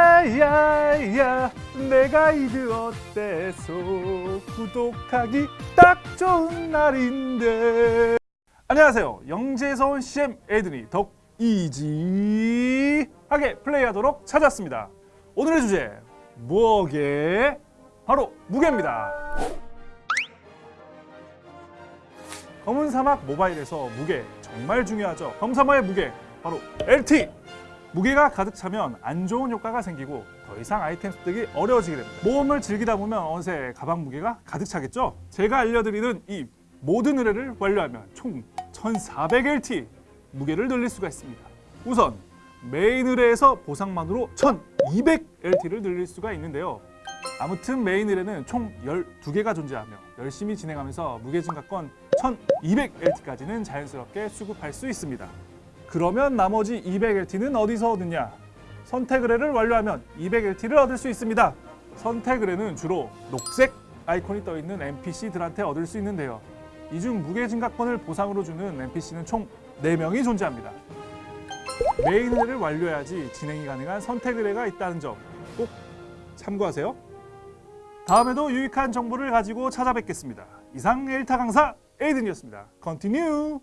야야야 내 가 이드 어때서 구독하기 딱 좋은 날인데. 안녕하세요. 영재에서 온 CM 에드니 덕 이지하게 플레이하도록 찾았습니다. 오늘의 주제 무게 바로 무게입니다. 검은 사막 모바일에서 무게 정말 중요하죠. 검은 사막의 무게 바로 LT 무게가 가득 차면 안 좋은 효과가 생기고 더 이상 아이템 습득이 어려워지게 됩니다. 모험을 즐기다 보면 어느새 가방 무게가 가득 차겠죠? 제가 알려드리는 이 모든 의뢰를 완료하면 총 1400LT 무게를 늘릴 수가 있습니다. 우선 메인 의뢰에서 보상만으로 1200LT를 늘릴 수가 있는데요. 아무튼 메인 의뢰는 총 12개가 존재하며 열심히 진행하면서 무게 증가권 1200LT까지는 자연스럽게 수급할 수 있습니다. 그러면 나머지 200LT는 어디서 얻느냐? 선택 의뢰를 완료하면 200LT를 얻을 수 있습니다. 선택 의뢰는 주로 녹색 아이콘이 떠 있는 NPC들한테 얻을 수 있는데요. 이 중 무게 증가권을 보상으로 주는 NPC는 총 4명이 존재합니다. 메인 의뢰를 완료해야지 진행이 가능한 선택 의뢰가 있다는 점 꼭 참고하세요. 다음에도 유익한 정보를 가지고 찾아뵙겠습니다. 이상 엘타 강사 에이든이었습니다. 컨티뉴!